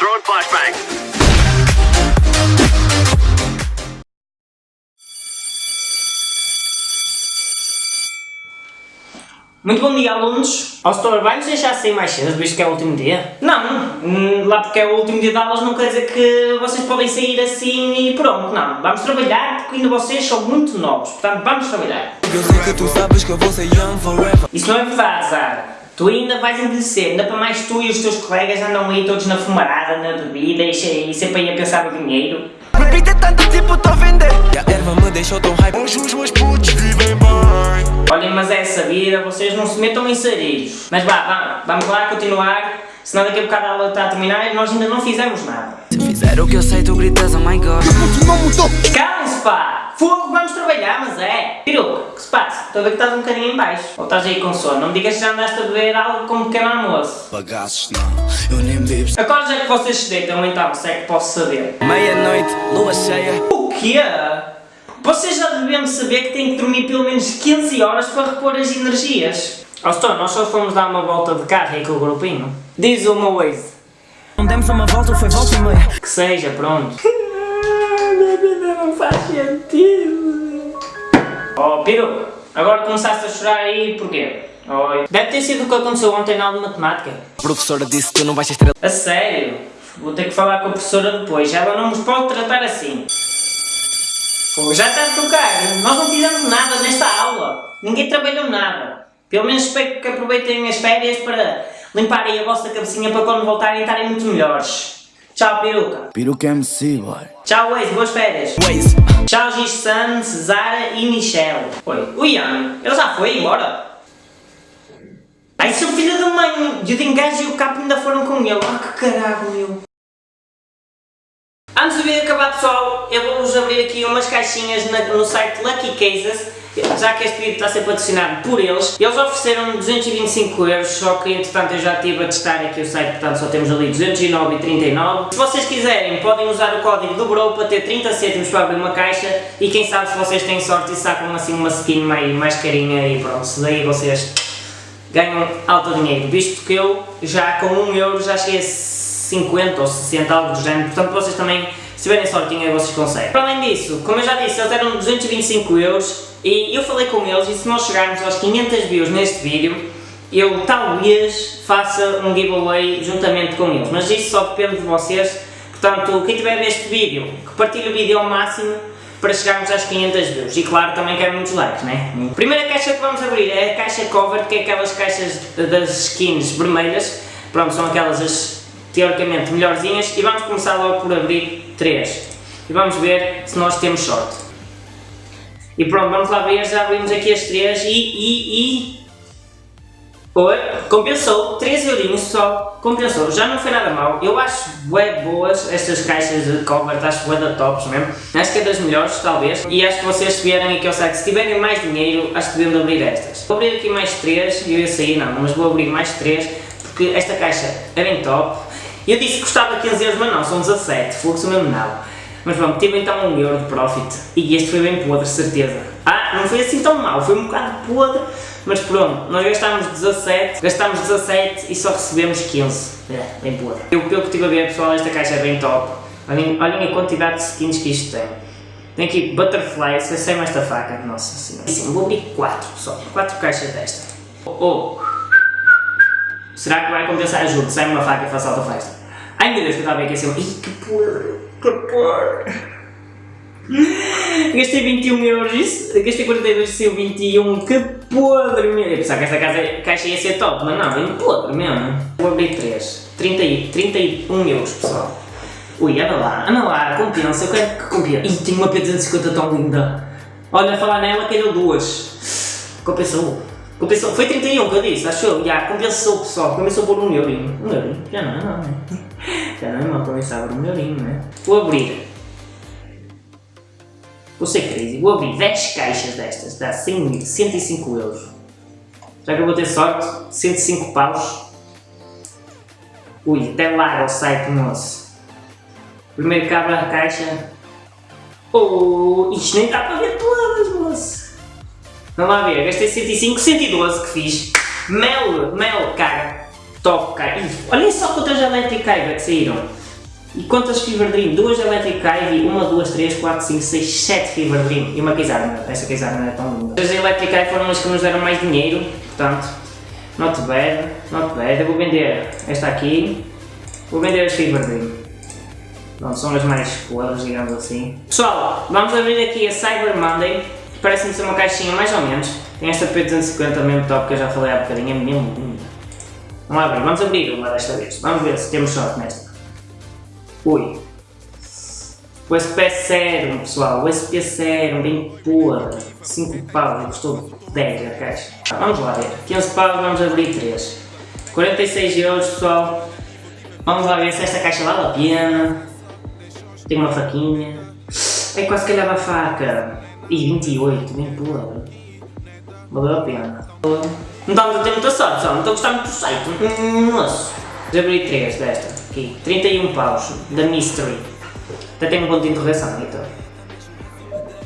Throwing flashbang. Muito bom dia, alunos. Ao setor, vai-nos deixar sair mais cedo, visto que é o último dia? Não, hum, lá porque é o último dia de aulas não quer dizer que vocês podem sair assim e pronto, não. Vamos trabalhar porque ainda vocês são muito novos, portanto vamos trabalhar. Eu sei que tu sabes que eu vou ser young forever Isso não é verdade, Zara. Tu ainda vais envelhecer, ainda para mais tu e os teus colegas andam aí todos na fumarada, na bebida e, e sempre aí a pensar no dinheiro. Repite tanto tipo tô a vender E a erva me deixou tão hype Hoje os meus putos vivem bem Olhem, mas é essa vida, vocês não se metam em sarilhos. Mas vá, vá, vamos lá continuar, senão daqui a bocado a aula está a terminar e nós ainda não fizemos nada. Se fizer o que eu sei tu gritas oh my god Calem-se pá! Fogo, vamos trabalhar, mas é! Peruca, o que se passa? Estou a ver que estás um bocadinho em baixo. Ou estás aí com sono? Não me digas que já andaste a beber algo como pequeno almoço. Bagaços não, eu nem bebo Agora já que vocês se deitam, então, se é que posso saber. Meia-noite, lua cheia O quê? Vocês já deviam saber que têm que dormir pelo menos 15 horas para repor as energias. Ó, oh, nós só fomos dar uma volta de carro aí com o grupinho. Diz o meu ex. Não demos uma volta, foi volta e meia Que seja, pronto. Vida não faz sentido. Oh, Piru, agora começaste a chorar aí porquê? Oi. Deve ter sido o que aconteceu ontem na aula de matemática. A professora disse que tu não vais ser estrela A sério? Vou ter que falar com a professora depois. Ela não nos pode tratar assim. Pô, já está a tocar. Nós não fizemos nada nesta aula. Ninguém trabalhou nada. Pelo menos espero que aproveitem as férias para limparem a vossa cabecinha para quando voltarem estarem muito melhores. Tchau, peruca. Peruca MC, boy. Tchau, Waze. Boas férias. Waze Tchau, Giz Sanz, Zara e Michelle. Oi, o Ian, ele já foi embora? Ai, seu filho da mãe! E o Dingajo e o Capo ainda foram com ele. Ah, que caralho, meu. Antes do vídeo acabar, pessoal, eu vou-vos abrir aqui umas caixinhas no site Lucky Cases. Já que este vídeo está a ser patrocinado por eles, eles ofereceram 225 euros, só que entretanto eu já estive a testar aqui o site, portanto só temos ali 209,39. Se vocês quiserem, podem usar o código do Bro para ter 30 cêntimos para abrir uma caixa e quem sabe se vocês têm sorte e sacam assim uma skin mais, mais carinha e pronto, daí vocês ganham alto dinheiro, visto que eu já com 1 euro já cheguei a 50 ou 60, algo do género, portanto vocês também, se tiverem sortinha, vocês conseguem. Para além disso, como eu já disse, eles deram 225 euros e eu falei com eles e se nós chegarmos aos 500 views neste vídeo, eu talvez faça um giveaway juntamente com eles, mas isso só depende de vocês, portanto quem tiver a ver este vídeo, que partilhe o vídeo ao máximo para chegarmos às 500 views. E claro também quero muitos likes, né? Primeira caixa que vamos abrir é a caixa cover, que é aquelas caixas das skins vermelhas, pronto, são aquelas as teoricamente melhorzinhas. E vamos começar logo por abrir 3 e vamos ver se nós temos sorte. E pronto, vamos lá ver, já abrimos aqui as 3 e, e, e... Oi, compensou, 3 eurinhos pessoal, compensou, já não foi nada mal, eu acho bué boas estas caixas de cover, acho bué da tops mesmo, acho que é das melhores talvez, e acho que vocês se vierem aqui ao site, se tiverem mais dinheiro, acho que deviam de abrir estas. Vou abrir aqui mais 3, eu ia sair não, mas vou abrir mais 3, porque esta caixa é bem top, eu disse que custava 15 euros, mas não, são 17, fluxo mesmo não. Mas pronto, tive então 1 euro de profit e este foi bem podre, certeza. Ah, não foi assim tão mal, foi um bocado podre, mas pronto, nós gastámos 17, gastámos 17 e só recebemos 15. É, bem podre. Eu, pelo que estive a ver, pessoal, esta caixa é bem top. Olhem, olhem a quantidade de skins que isto tem. Tem aqui Butterfly, se sei mais esta faca, nossa senhora. Sim, vou abrir 4, pessoal, 4 caixas desta. Oh, oh. Será que vai compensar? Juro, sai uma faca e faz alta festa. Ai meu Deus, que eu estava a aqui assim. Ih, que podre, que podre. Gastei 21 euros, isso, gastei 42 e saiu 21, que podre meu. Eu pensava que esta casa, caixa ia ser top, mas não, bem podre mesmo. Vou abrir 3, 30, e- 31 euros pessoal. Ui, anda lá, anda lá, compensa, eu quero que compensa. Ih, tenho uma P250 tão linda. Olha, a falar nela, calhou duas. Compensou. Compensou. Foi 31 que eu disse, acho eu. Já, compensou pessoal, compensou por um eurinho. Um eurinho, já não é não, né? Já não é mal compensar por um eurinho, né? Vou abrir. Vou ser crazy, vou abrir 10 caixas destas, dá 100, 105 euros. Já que eu vou ter sorte, 105 paus. Ui, até lá é o site nosso. Primeiro que abre a caixa. Oh, isto nem dá para ver todas, moço. Vamos lá ver, gastei 105, 112 que fiz. Mel, mel, cara. Top, cara. Ih, olhem só quantas elétricas que saíram. E quantas Fever Dream? Duas Electric Ivy, uma, duas, três, quatro, cinco, seis, sete Fever Dream e uma Kizarna. Essa Kizarna é tão linda. As Electric Ivy foram as que nos deram mais dinheiro, portanto, not bad, not bad. Eu vou vender esta aqui, vou vender as Fever Dream. Pronto, são as mais podres, digamos assim. Pessoal, vamos abrir aqui a Cyber Monday. Parece-me ser uma caixinha mais ou menos. Tem esta P250 mesmo top que eu já falei há bocadinho, é mesmo linda. Vamos abrir, vamos abrir uma desta vez. Vamos ver se temos sorte nesta. Ui. O SP Serum, pessoal, o SP Serum, bem porra. 5 paus, custou 10 a caixa. Vamos lá ver. 15 paus, vamos abrir 3. 46 euros, pessoal. Vamos lá ver se esta caixa vale a pena. Tem uma faquinha. É quase que leva a faca. E 28, bem porra. Valeu a pena. Não estamos a ter muita sorte, pessoal. Não estou a gostar muito do site. Nossa. Já abri 3 desta. Aqui, 31 paus, da Mystery. Até tem um ponto de interrogação, então.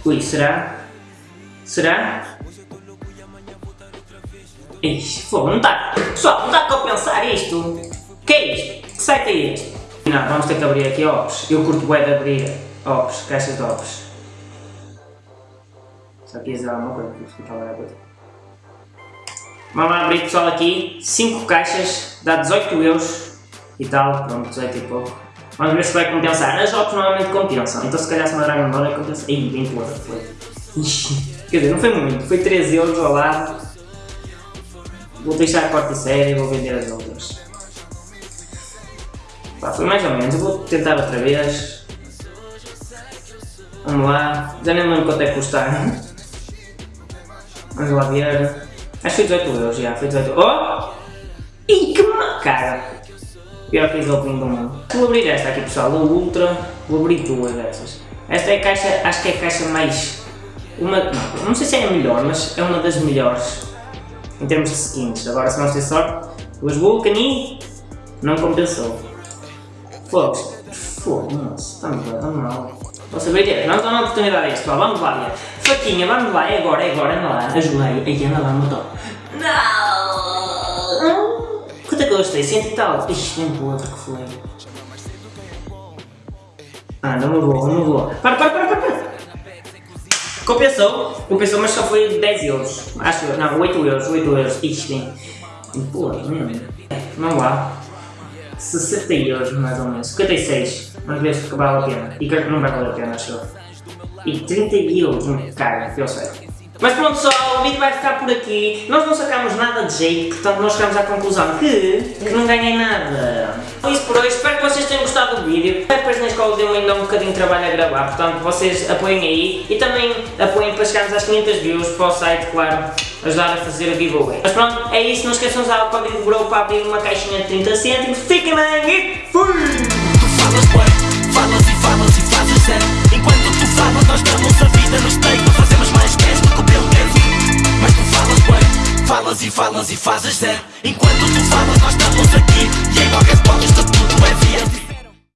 Ui, será? Será? Ixi, fogo, não está. Pessoal, não está a compensar isto. Que é isto? Que site é este? Não, vamos ter que abrir aqui Ops. Eu curto bem de abrir Ops, caixas de Ops. Só quis dizer alguma coisa, explicar agora a coisa. Vamos lá abrir pessoal aqui, 5 caixas, dá 18 euros e tal, pronto, 18 e pouco. Vamos ver se vai compensar. As jogos normalmente compensam, então se calhar se uma Dragon Ball é compensa. Ih, bem toda, foi. Quer dizer, não foi muito, foi 13 euros ao lado. Vou deixar a quarta série e vou vender as outras. Pá, foi mais ou menos, eu vou tentar outra vez. Vamos lá, já nem lembro quanto é que custar. Vamos lá ver. Acho que foi 18 euros já, foi 18 euros. Oh! Ih, que cara! Pior que opening do mundo. Vou abrir esta aqui pessoal, a Ultra, vou abrir duas dessas. Esta é a caixa, acho que é a caixa mais... Uma, não, não sei se é a melhor, mas é uma das melhores em termos de skins. Agora se não ter sorte, os Vulcani não compensou. Fogos, fogo, nossa, está muito tão mal. Posso direto, vamos dar uma oportunidade a isto, vamos lá, faquinha, vamos lá, é agora, é agora, anda lá, ajuda aí, anda lá, motor. Não! Quanto é que eu gostei? 100 e tal. Ixi, nem outra que foi. Ah, não me vou, não me vou. Para, para, para, para. Compensou, compensou, mas só foi 10 euros. Acho, não, 8 euros, 8 euros. Ixi, bem. Pô, hum. Vamos lá. 60 euros, mais ou menos. 56. Vamos ver se vale a pena. E não vai valer a pena, acho eu. E 30 euros, cara, que eu sei. Mas pronto pessoal, o vídeo vai ficar por aqui. Nós não sacamos nada de jeito, portanto nós chegamos à conclusão que, que não ganhei nada. É isso por hoje, espero que vocês tenham gostado do vídeo. Depois na escola deu ainda um bocadinho de trabalho a gravar, portanto vocês apoiem aí. E também apoiem para chegarmos às 500 views para o site, claro, ajudar a fazer a giveaway. Mas pronto, é isso, não esqueçam de usar o código GROW para abrir uma caixinha de 30 cêntimos. Fiquem bem e fui!